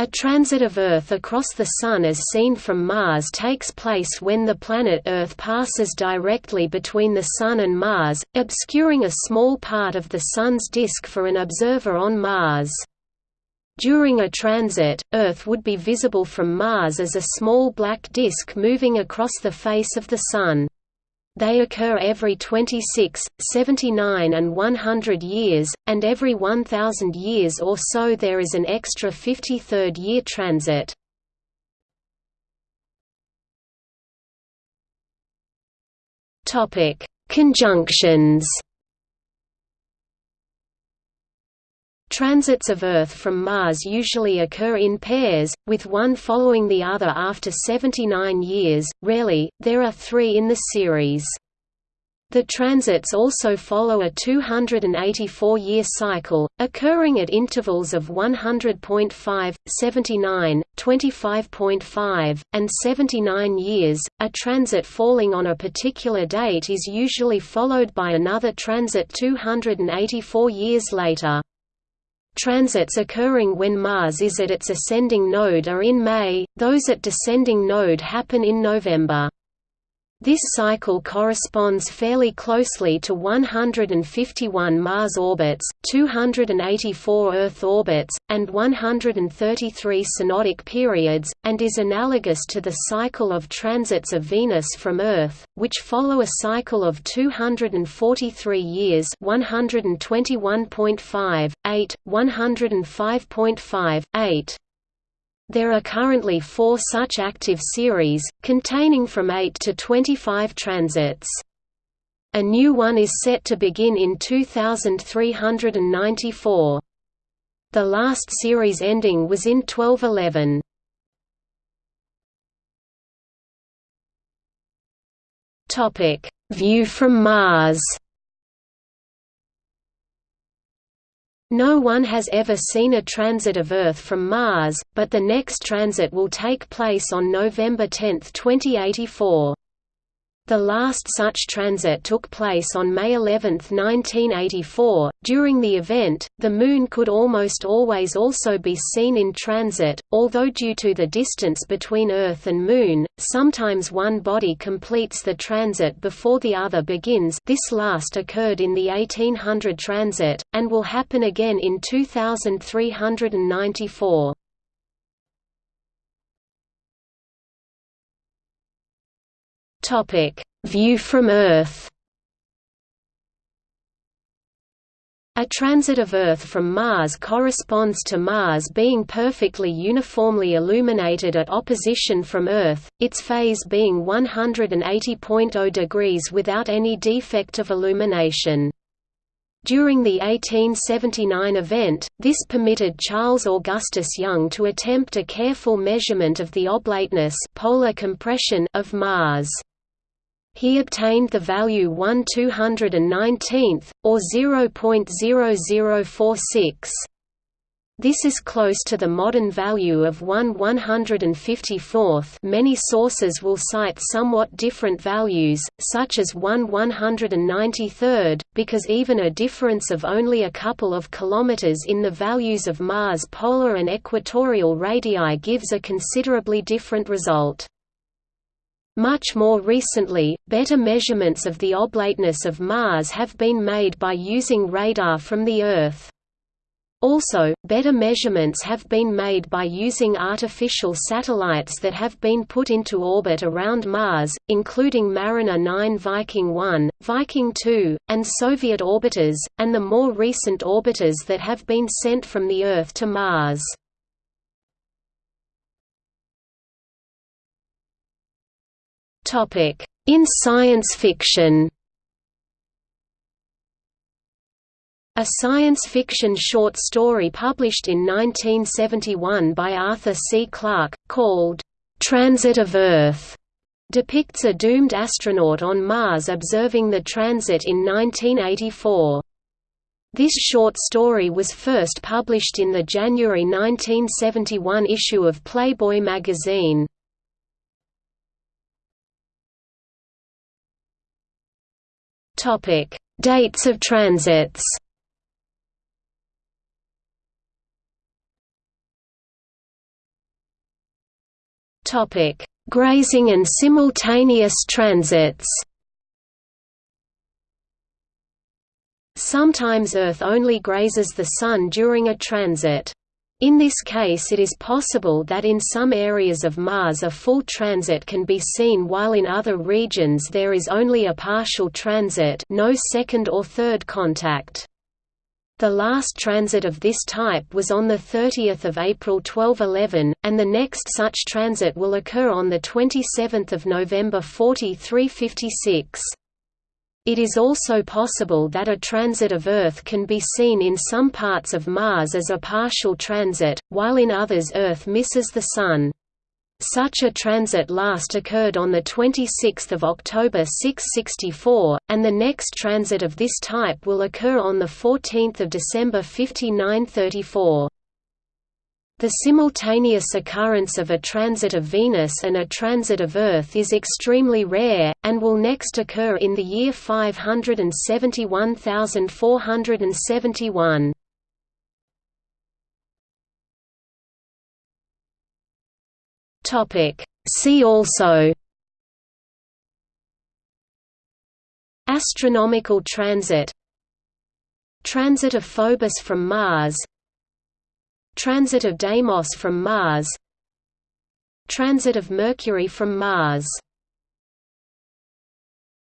A transit of Earth across the Sun as seen from Mars takes place when the planet Earth passes directly between the Sun and Mars, obscuring a small part of the Sun's disk for an observer on Mars. During a transit, Earth would be visible from Mars as a small black disk moving across the face of the Sun. They occur every 26, 79 and 100 years, and every 1,000 years or so there is an extra 53rd year transit. Conjunctions Transits of Earth from Mars usually occur in pairs, with one following the other after 79 years, rarely, there are three in the series. The transits also follow a 284-year cycle, occurring at intervals of 100.5, 79, 25.5, and 79 years. A transit falling on a particular date is usually followed by another transit 284 years later. Transits occurring when Mars is at its ascending node are in May, those at descending node happen in November. This cycle corresponds fairly closely to 151 Mars orbits, 284 Earth orbits, and 133 synodic periods, and is analogous to the cycle of transits of Venus from Earth, which follow a cycle of 243 years 121.5, 8, 105.5, 8. There are currently four such active series, containing from 8 to 25 transits. A new one is set to begin in 2394. The last series ending was in 1211. View from Mars No one has ever seen a transit of Earth from Mars, but the next transit will take place on November 10, 2084. The last such transit took place on May 11, 1984. During the event, the Moon could almost always also be seen in transit, although due to the distance between Earth and Moon, sometimes one body completes the transit before the other begins. This last occurred in the 1800 transit, and will happen again in 2394. Topic: View from Earth. A transit of Earth from Mars corresponds to Mars being perfectly uniformly illuminated at opposition from Earth, its phase being 180.0 degrees without any defect of illumination. During the 1879 event, this permitted Charles Augustus Young to attempt a careful measurement of the oblateness polar compression of Mars. He obtained the value 1 219th, or 0.0046. This is close to the modern value of 1 154th many sources will cite somewhat different values, such as 1 193rd, because even a difference of only a couple of kilometers in the values of Mars' polar and equatorial radii gives a considerably different result. Much more recently, better measurements of the oblateness of Mars have been made by using radar from the Earth. Also, better measurements have been made by using artificial satellites that have been put into orbit around Mars, including Mariner 9 Viking 1, Viking 2, and Soviet orbiters, and the more recent orbiters that have been sent from the Earth to Mars. In science fiction A science fiction short story published in 1971 by Arthur C. Clarke, called, "'Transit of Earth' depicts a doomed astronaut on Mars observing the transit in 1984. This short story was first published in the January 1971 issue of Playboy magazine. Topic: Dates of transits. Topic: Grazing and simultaneous transits. Sometimes Earth only grazes the Sun during a transit. In this case it is possible that in some areas of Mars a full transit can be seen while in other regions there is only a partial transit no second or third contact. The last transit of this type was on 30 April 1211, and the next such transit will occur on 27 November 4356. It is also possible that a transit of Earth can be seen in some parts of Mars as a partial transit, while in others Earth misses the Sun. Such a transit last occurred on 26 October 664, and the next transit of this type will occur on 14 December 5934. The simultaneous occurrence of a transit of Venus and a transit of Earth is extremely rare, and will next occur in the year 571471. See also Astronomical transit Transit of Phobos from Mars Transit of Deimos from Mars Transit of Mercury from Mars